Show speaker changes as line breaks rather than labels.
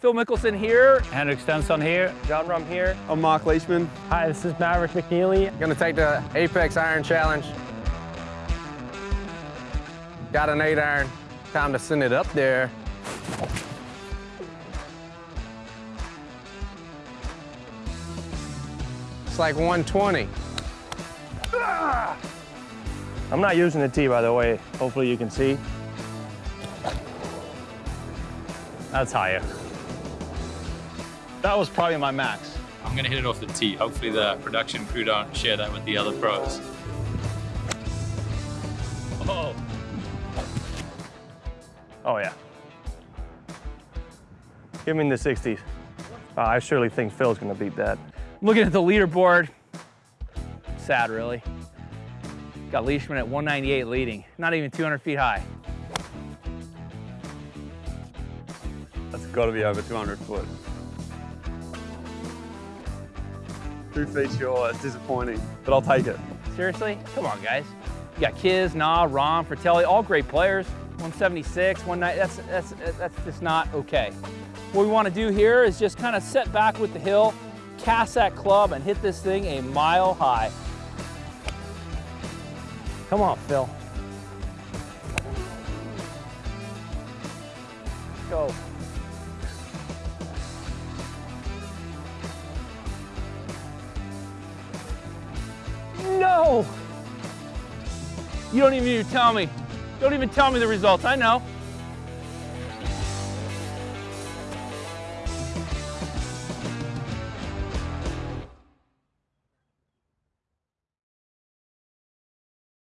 Phil Mickelson here.
Henrik Stenson here.
Jon Rahm here.
I'm Marc Leishman.
Hi, this is Maverick McNealy.
Gonna take the Apex Iron Challenge. Got an eight iron. Time to send it up there. It's like 120. Ah!
I'm not using the tee, by the way. Hopefully you can see.
That's higher. That was probably my max.
I'm gonna hit it off the tee. Hopefully the production crew don't share that with the other pros.
Oh.
Oh, yeah. Give me in the 60s. Uh, I surely think Phil's going to beat that.
Looking at the leaderboard, sad really. Got Leishman at 198 leading, not even 200 feet high.
That's got to be over 200 foot. Two feet short, it's disappointing, but I'll take it.
Seriously? Come on, guys. You got Kiz, Nah, Ron, Fratelli, all great players. 176, 190, that's, that's, that's just not okay. What we want to do here is just kind of set back with the hill, cast that club, and hit this thing a mile high. Come on, Phil. Go. No! You don't even need to tell me. Don't even tell me the results, I know.